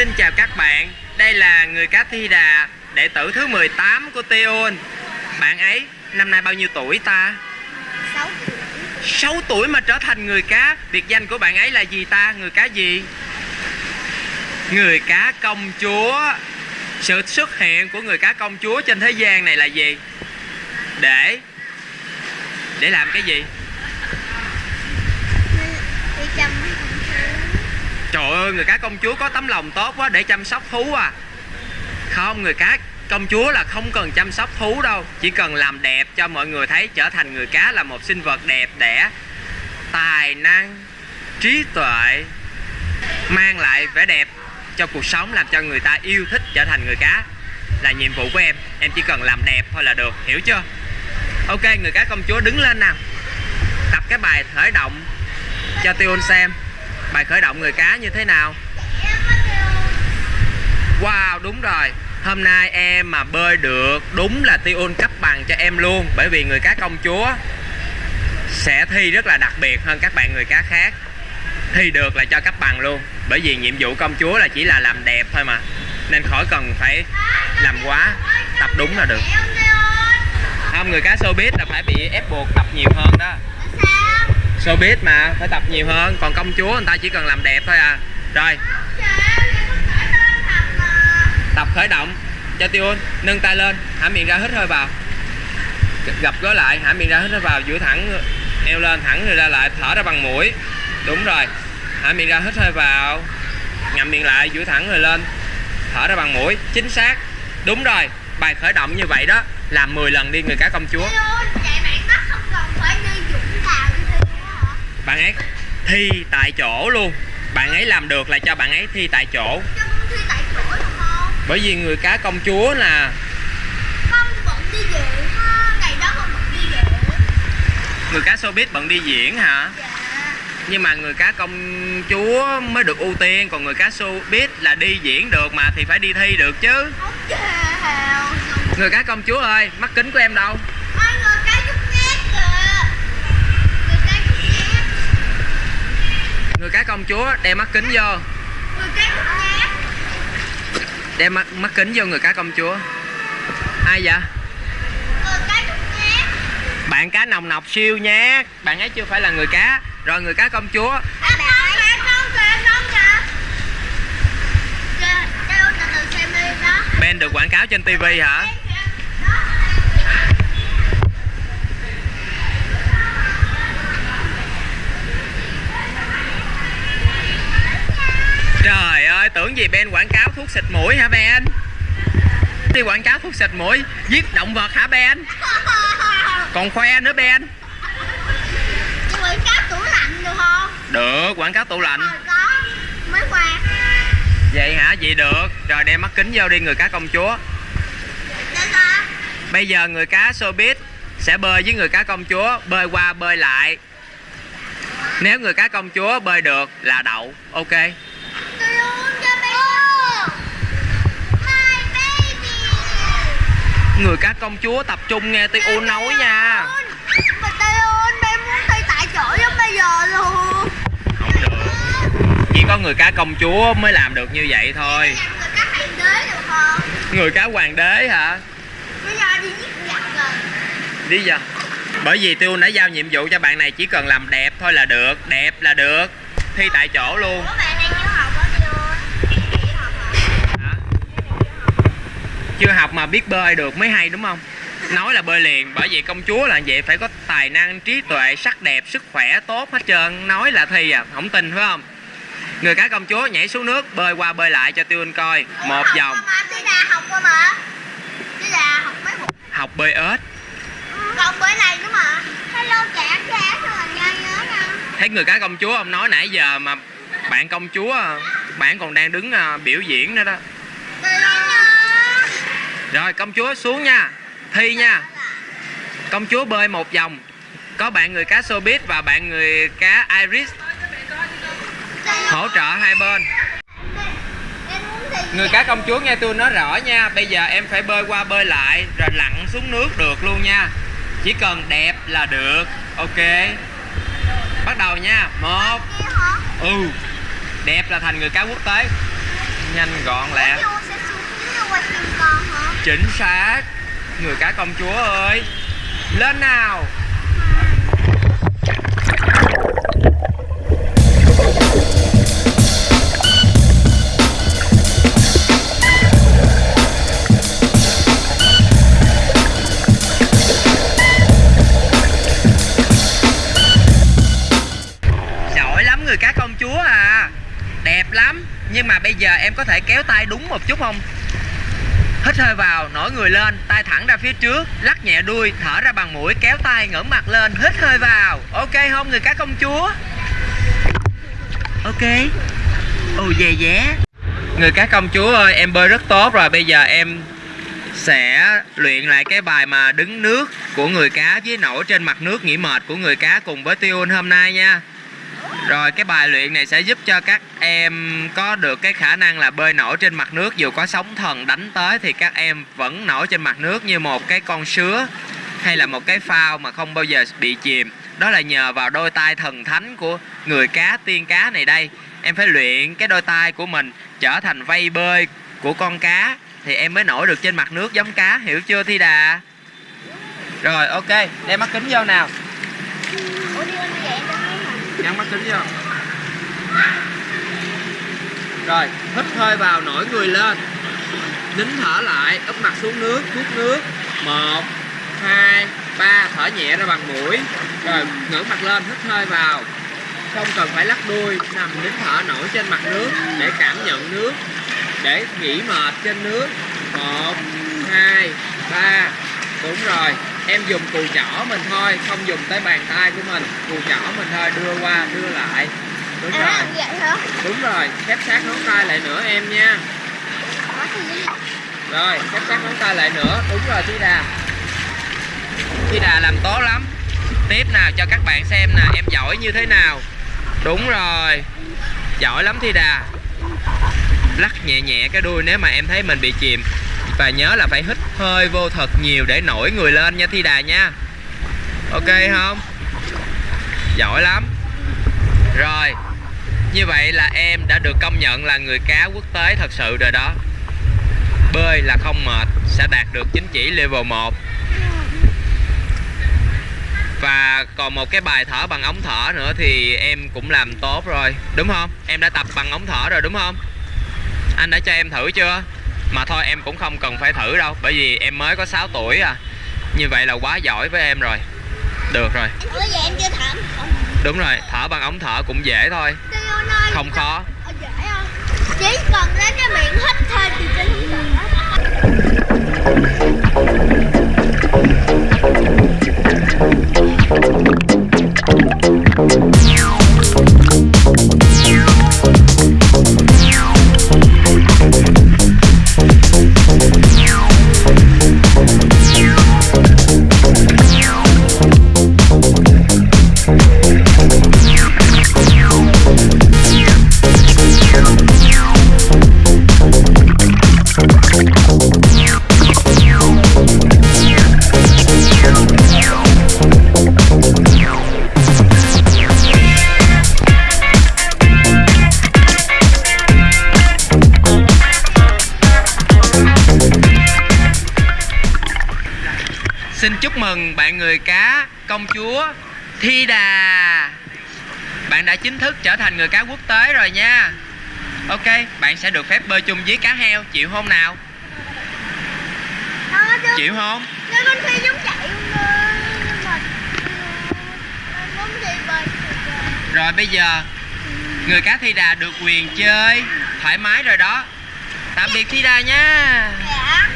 Xin chào các bạn, đây là người cá Thi Đà, đệ tử thứ 18 của Teon. Bạn ấy năm nay bao nhiêu tuổi ta? 6 6 tuổi mà trở thành người cá. Biệt danh của bạn ấy là gì ta? Người cá gì? Người cá công chúa. Sự xuất hiện của người cá công chúa trên thế gian này là gì? Để để làm cái gì? đi chăm Trời ơi, người cá công chúa có tấm lòng tốt quá để chăm sóc thú à. Không, người cá công chúa là không cần chăm sóc thú đâu. Chỉ cần làm đẹp cho mọi người thấy trở thành người cá là một sinh vật đẹp đẽ Tài năng, trí tuệ Mang lại vẻ đẹp cho cuộc sống làm cho người ta yêu thích trở thành người cá Là nhiệm vụ của em. Em chỉ cần làm đẹp thôi là được, hiểu chưa? Ok, người cá công chúa đứng lên nào. Tập cái bài khởi động cho tiêu xem. Bài khởi động người cá như thế nào? Wow, đúng rồi. Hôm nay em mà bơi được, Đúng là Tiun cấp bằng cho em luôn, Bởi vì người cá công chúa Sẽ thi rất là đặc biệt hơn các bạn người cá khác. Thi được là cho cấp bằng luôn, Bởi vì nhiệm vụ công chúa là chỉ là làm đẹp thôi mà. Nên khỏi cần phải làm quá, Tập đúng là được. Không người cá showbiz là phải bị ép buộc tập nhiều hơn đó showbiz mà, phải tập nhiều hơn. Còn công chúa người ta chỉ cần làm đẹp thôi à. Rồi. Tập khởi động. Cho tiêu nâng tay lên. Hả miệng ra hít hơi vào. Gập gối lại hả miệng ra hít hơi vào. Duỗi thẳng, eo lên, thẳng rồi ra lại, thở ra bằng mũi. Đúng rồi. Hả miệng ra hít hơi vào. Ngậm miệng lại duỗi thẳng rồi lên. Thở ra bằng mũi. Chính xác. Đúng rồi. Bài khởi động như vậy đó làm 10 lần đi, người cá công chúa. Bạn ấy thi tại chỗ luôn. Bạn ấy làm được là cho bạn ấy thi tại chỗ. Bởi vì người cá công chúa là người cá showbiz bận đi diễn hả? Nhưng mà người cá công chúa mới được ưu tiên còn người cá showbiz là đi diễn được mà thì phải đi thi được chứ. Người cá công chúa ơi mắt kính của em đâu người cá công chúa đem mắt kính vô. Đem mắt, mắt kính vô người cá công chúa. Ai vậy? Bạn cá nồng nọc siêu nhé. Bạn ấy chưa phải là người cá. Rồi người cá công chúa. Ben được quảng cáo trên tivi hả Ben quảng cáo thuốc xịt mũi hả Ben? Đi quảng cáo thuốc xịt mũi Giết động vật hả Ben? Còn khoe nữa Ben. Quảng cáo tủ lạnh được không? Được quảng cáo tủ lạnh. Ờ, có. Mới qua Vậy hả? Vậy được. Rồi đem mắt kính vô đi người cá công chúa. Bây giờ người cá showbiz sẽ bơi với người cá công chúa Bơi qua bơi lại. Nếu người cá công chúa bơi được là đậu. Ok Người cá công chúa tập trung nghe Ti nói nha. Mà Teon em muốn thi tại chỗ giống bây giờ luôn. Không được. Chỉ có người cá công chúa mới làm được như vậy thôi. Người cá hoàng đế được không? Người cá hoàng đế hả? Đi giết giặc rồi. Đi giờ Bởi vì Tiêu đã giao nhiệm vụ cho bạn này chỉ cần làm đẹp thôi là được Đẹp là được. Thi tại chỗ luôn. Ủa bạn này chưa học hả Teon? Nghỉ học hả? Hả? Chưa học mà biết bơi được mới hay đúng không? Nói là bơi liền Bởi vì công chúa là vậy phải có tài năng, trí tuệ, sắc đẹp, sức khỏe tốt hết trơn. Nói là thi à, không tin phải không? Người cá công chúa nhảy xuống nước Bơi qua bơi lại cho Tiêu Anh coi. Một vòng. học bơi ếch. Còn bữa này nữa mà. Hello trẻ trẻ sao là nhai nhớ nè Thấy người cá công chúa ông nói nãy giờ mà Bạn công chúa Bạn còn đang đứng à, biểu diễn nữa đó rồi, công chúa xuống nha. Thi nha. Công chúa bơi một vòng. Có bạn người cá showbiz và bạn người cá Iris. Hỗ trợ hai bên. Người cá công chúa nghe tôi nói rõ nha. Bây giờ em phải bơi qua bơi lại, Rồi lặn xuống nước được luôn nha. Chỉ cần đẹp là được. Ok. Bắt đầu nha. Một. Ừ. Đẹp là thành người cá quốc tế. Nhanh gọn lẹ. Chính xác. Người cá công chúa ơi. Lên nào. Giỏi lắm người cá công chúa à. Đẹp lắm. Nhưng mà bây giờ em có thể kéo tay đúng một chút không? Hít hơi vào nổi người lên tay thẳng ra phía trước lắc nhẹ đuôi thở ra bằng mũi kéo tay ngẩng mặt lên hít hơi vào. Ok không người cá công chúa? Ok. Ồ oh, yeah yeah người cá công chúa ơi em bơi rất tốt rồi bây giờ em sẽ luyện lại cái bài mà đứng nước của người cá với nổi trên mặt nước nghỉ mệt của người cá cùng với Tiun hôm nay nha rồi cái bài luyện này sẽ giúp cho các em có được cái khả năng là bơi nổi trên mặt nước dù có sóng thần đánh tới thì các em vẫn nổi trên mặt nước như một cái con sứa hay là một cái phao mà không bao giờ bị chìm. Đó là nhờ vào đôi tay thần thánh của người cá tiên cá này đây. Em phải luyện cái đôi tay của mình trở thành vây bơi của con cá thì em mới nổi được trên mặt nước giống cá, hiểu chưa Thi Đà? Rồi ok, đem mắt kính vô nào. Ủa đi lên vậy? Nhắm mắt kính vô Rồi, hít hơi vào nổi người lên. Nín thở lại, úp mặt xuống nước, hút nước. Một hai ba thở nhẹ ra bằng mũi. Rồi, ngẩng mặt lên, hít hơi vào. Không cần phải lắc đuôi, nằm nín thở nổi trên mặt nước Để cảm nhận nước Để nghỉ mệt trên nước. Một hai ba Đúng rồi, em dùng cùi chỏ mình thôi, không dùng tới bàn tay của mình. Cùi chỏ mình thôi, đưa qua, đưa lại. Đúng À, rồi, vậy hả? đúng rồi, khép sát ngón tay lại nữa em nha? Rồi, khép sát ngón tay lại nữa, đúng rồi Thi Đà. Thi Đà làm tốt lắm. Tiếp nào cho các bạn xem nè, em giỏi như thế nào. Đúng rồi. Giỏi lắm Thi Đà. Lắc nhẹ nhẹ cái đuôi nếu mà em thấy mình bị chìm và nhớ là phải hít hơi vô thật nhiều để nổi người lên nha Thi Đà nha Ok không? Giỏi lắm Rồi, Như vậy là em đã được công nhận là người cá quốc tế thật sự rồi đó Bơi là không mệt, Sẽ đạt được chính chỉ level 1 Và còn một cái bài thở bằng ống thở nữa Thì em cũng làm tốt rồi, Đúng không? Em đã tập bằng ống thở rồi, đúng không? Anh đã cho em thử chưa? Mà thôi em cũng không cần phải thử đâu Bởi vì em mới có 6 tuổi à. Như vậy là quá giỏi với em rồi. Được rồi. Ủa vậy em chưa không? Đúng rồi, thở bằng ống thở cũng dễ thôi. Không khó? Chỉ cần lấy cái miệng hít thôi thì trên không cần Xin chúc mừng bạn người cá công chúa Thi Đà. Bạn đã chính thức trở thành người cá quốc tế rồi nha. Ok, bạn sẽ được phép bơi chung với cá heo. Chịu không nào? Chịu không? Con giống chạy đi bơi Rồi bây giờ Người cá Thi Đà được quyền chơi Thoải mái rồi đó. Tạm biệt Thi Đà nha. Dạ